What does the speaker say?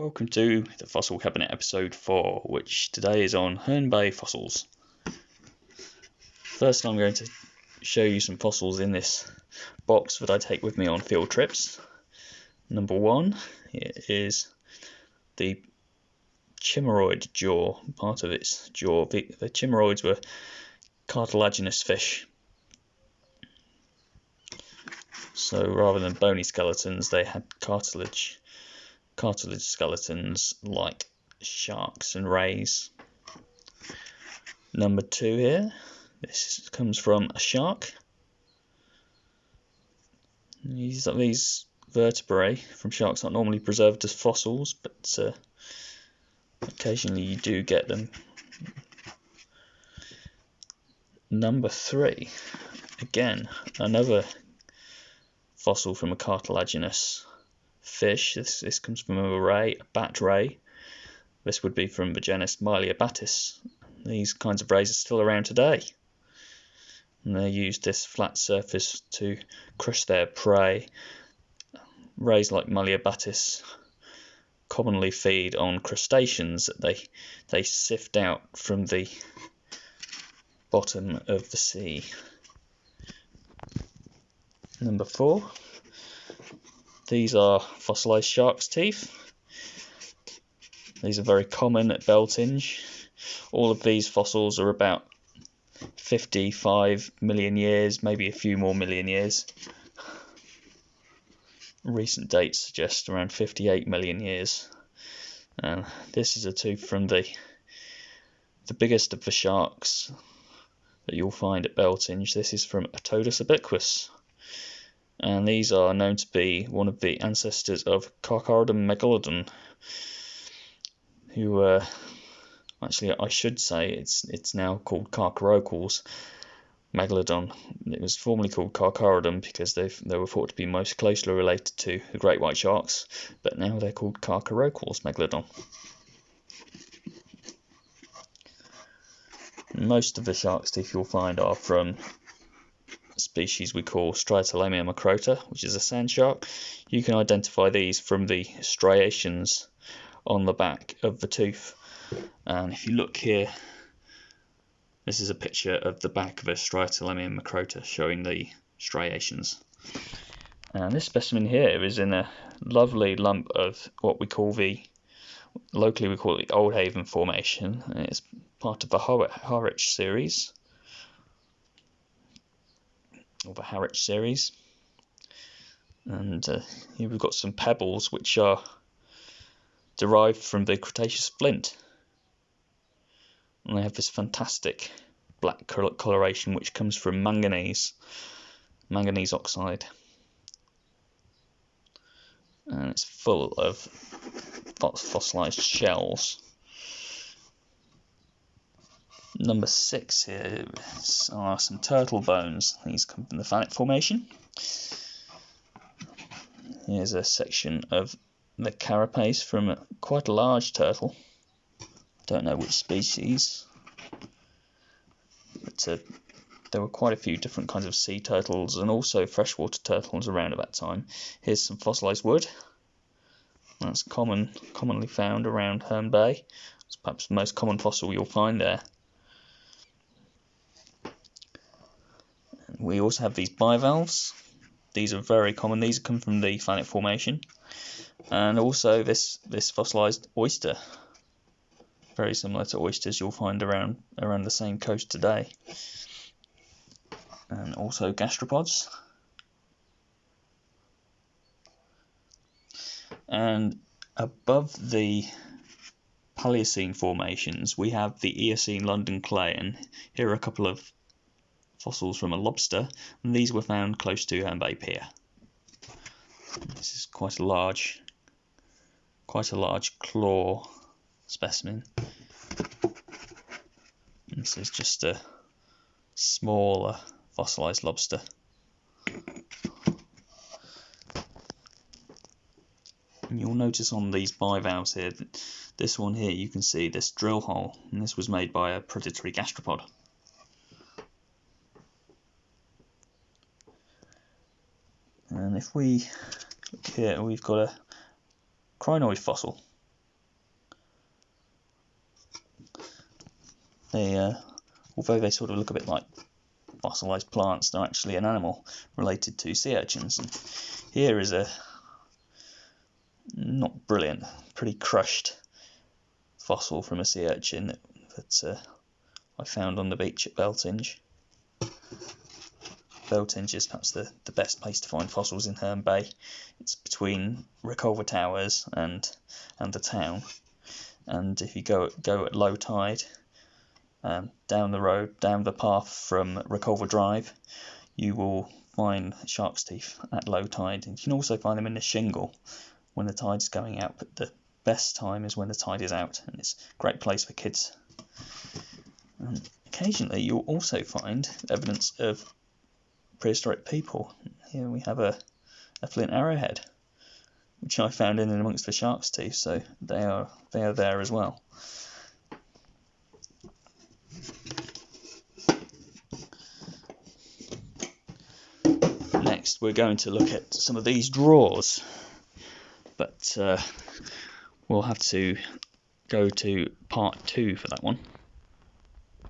Welcome to the Fossil Cabinet episode 4, which today is on Herne Bay fossils. First, I'm going to show you some fossils in this box that I take with me on field trips. Number one is the chimeroid jaw, part of its jaw. The, the chimaeroids were cartilaginous fish. So rather than bony skeletons, they had cartilage cartilage skeletons like sharks and rays. Number two here, this comes from a shark. These, these vertebrae from sharks aren't normally preserved as fossils, but uh, occasionally you do get them. Number three, again, another fossil from a cartilaginous fish. This, this comes from a ray, a bat ray. This would be from the genus Myliobatis. These kinds of rays are still around today. And they use this flat surface to crush their prey. Rays like Myliobatis commonly feed on crustaceans that they they sift out from the bottom of the sea. Number four, these are fossilized shark's teeth. These are very common at Beltinge. All of these fossils are about 55 million years, maybe a few more million years. Recent dates suggest around 58 million years. And this is a tooth from the the biggest of the sharks that you'll find at Beltinge. This is from Otodus obliquus and these are known to be one of the ancestors of Carcharodon megalodon, who uh, actually I should say it's it's now called Carcharocles megalodon. It was formerly called Carcharodon because they they were thought to be most closely related to the great white sharks, but now they're called Carcharocles megalodon. Most of the shark's teeth you'll find are from species we call Striatolamia macrota, which is a sand shark. You can identify these from the striations on the back of the tooth. And if you look here, this is a picture of the back of a Striatolamia macrota showing the striations. And this specimen here is in a lovely lump of what we call the, locally we call it the Old Haven Formation. It's part of the Harwich series or the Harwich series. And uh, here we've got some pebbles which are derived from the Cretaceous flint. And they have this fantastic black coloration which comes from manganese, manganese oxide. And it's full of fossilized shells number six here are some turtle bones. These come from the Thanet Formation. Here's a section of the carapace from quite a large turtle. Don't know which species, but uh, there were quite a few different kinds of sea turtles and also freshwater turtles around at that time. Here's some fossilized wood. That's common, commonly found around Herne Bay. It's perhaps the most common fossil you'll find there. We also have these bivalves. These are very common. These come from the Thanet Formation. And also this, this fossilized oyster. Very similar to oysters you'll find around, around the same coast today. And also gastropods. And above the Paleocene formations, we have the Eocene London clay, and here are a couple of fossils from a lobster, and these were found close to Herne Bay Pier. This is quite a large, quite a large claw specimen. This is just a smaller fossilized lobster. And you'll notice on these bivalves here, this one here, you can see this drill hole, and this was made by a predatory gastropod. if we look here, we've got a crinoid fossil. They, uh, although they sort of look a bit like fossilized plants, they're actually an animal related to sea urchins. And here is a not brilliant, pretty crushed fossil from a sea urchin that, that uh, I found on the beach at Beltinge. Beltinge is perhaps the, the best place to find fossils in Herne Bay. It's between Reculver Towers and and the town. And if you go go at low tide, um, down the road, down the path from Reculver Drive, you will find shark's teeth at low tide. And you can also find them in the shingle when the tide's going out, but the best time is when the tide is out, and it's a great place for kids. Occasionally, you'll also find evidence of prehistoric people. Here we have a, a flint arrowhead, which I found in and amongst the shark's teeth, so they are they are there as well. Next, we're going to look at some of these drawers, but uh, we'll have to go to part two for that one.